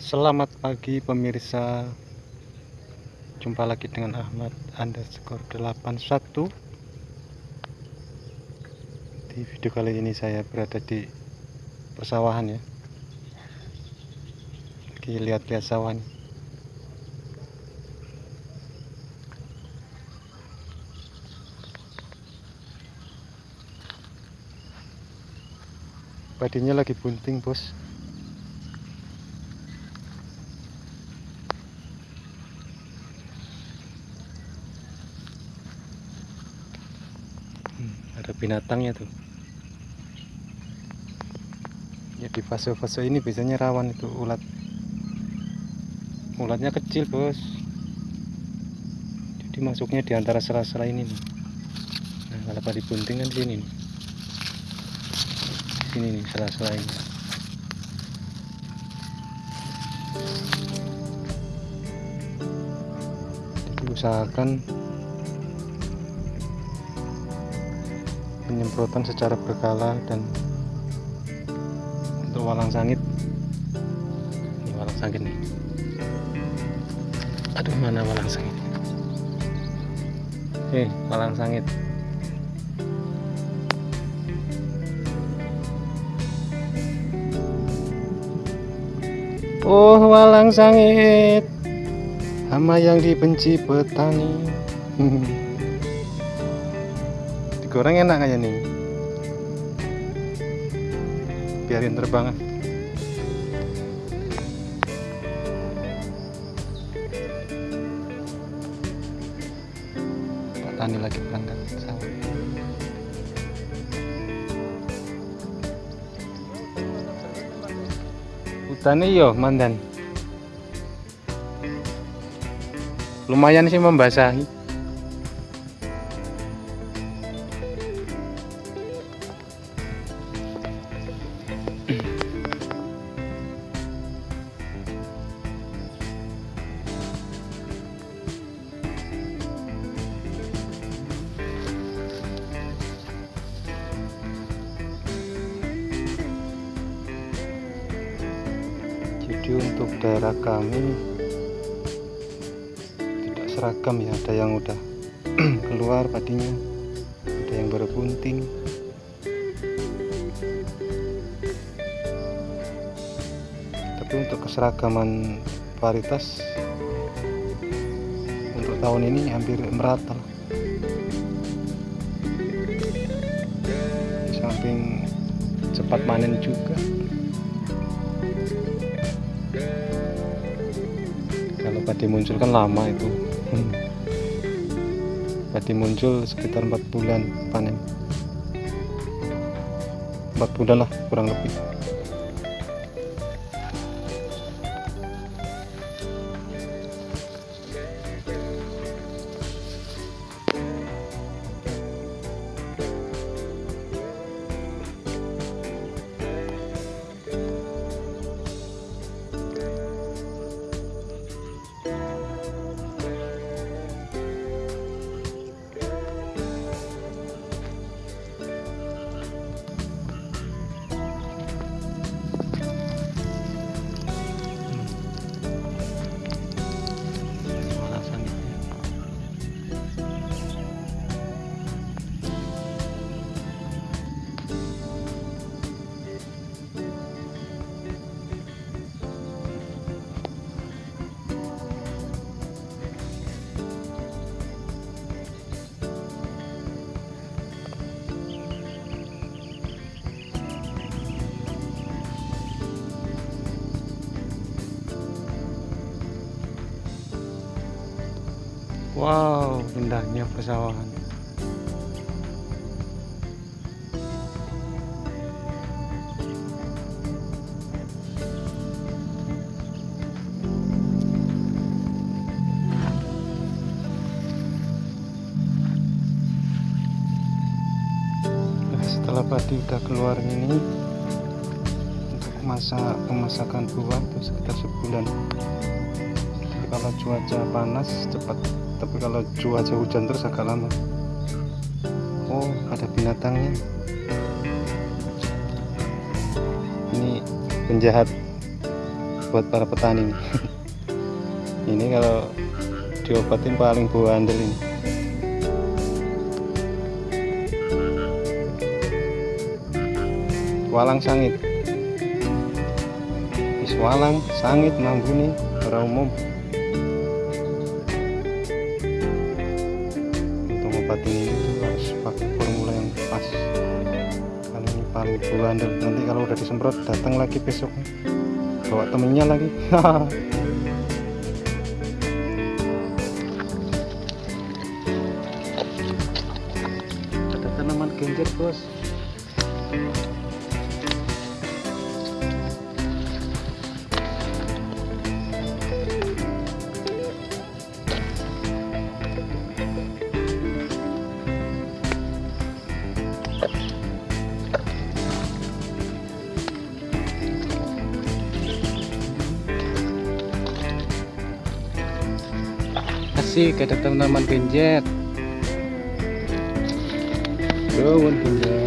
Selamat pagi pemirsa. Jumpa lagi dengan Ahmad underscore 81 Di video kali ini saya berada di persawahan ya. Lagi lihat-lihat sawah nih. Padinya lagi bunting bos Hmm, ada binatangnya tuh. Ya di fase-fase ini biasanya rawan itu ulat. Ulatnya kecil bos. Jadi masuknya di antara sela-sela ini nih. Nah kalau padi bunting kan di sini nih. Sini nih sela-sela ini. Jadi usahakan penyemprotan secara berkala dan untuk walang sangit. Ini walang sangit nih. Aduh mana walang sangit? Eh walang sangit. Oh walang sangit. Hama yang dibenci petani Digoreng enak kayaknya nih. Biarin terbang. Ah. Petani lagi berangkat sawah. Hutannya yo mandan. Lumayan sih membasahi jadi untuk daerah kami. Tidak seragam ya ada yang udah keluar padinya. Ada yang baru bunting. Tapi untuk keseragaman varietas untuk tahun ini hampir merata. Di samping cepat panen juga kalau padi muncul kan lama itu. Padi muncul sekitar empat bulan panen empat bulan lah kurang lebih Wow, indahnya persawahan. Nah, setelah padi udah keluar ini untuk masa pemasakan buah itu sekitar sebulan kalau cuaca panas cepat tapi kalau cuaca hujan terus agak lama. Oh ada binatangnya. Ini penjahat buat para petani ini kalau diobatin paling bau andel ini. Walang sangit. Walang sangit mambuni para umum kali ini paling bau andel nanti kalau udah disemprot datang lagi besok bawa temennya lagi. Ada tanaman genjer bos asik ada tanaman genjer daun genjer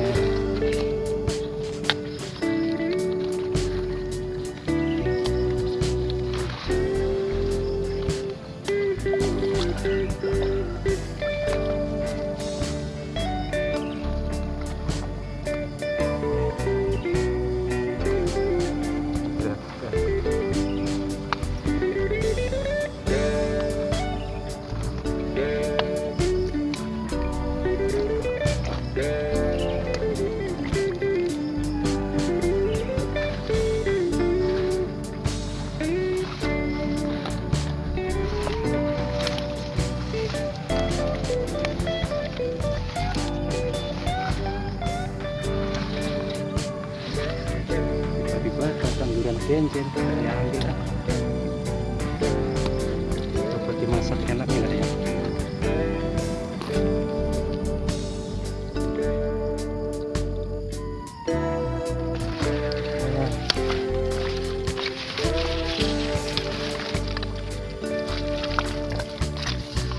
saya ambil ah. coba dimasak enak ya ya.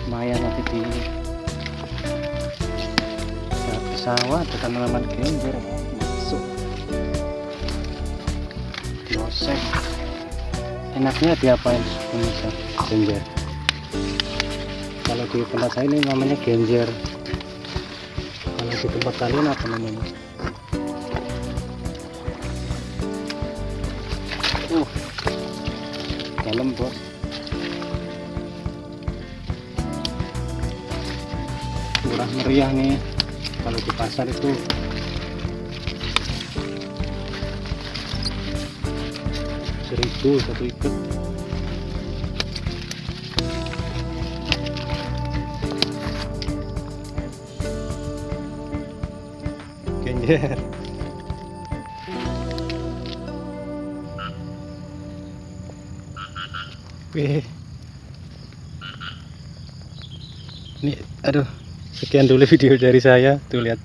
Lumayan nanti di sawah ada tanaman genjer dioseng enaknya diapain pemirsa genjer. Kalau di tempat saya ini namanya genjer. Kalau di tempat kalian apa namanya? Uh dalam bos. Murah meriah nih. Kalau di pasar itu seribu satu ikat. Genjer Wih. Ini aduh sekian dulu video dari saya. Tuh lihat.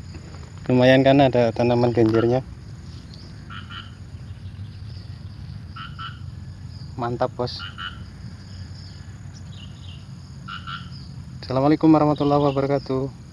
Lumayan kan ada tanaman genjernya mantap bos. Assalamualaikum warahmatullahi wabarakatuh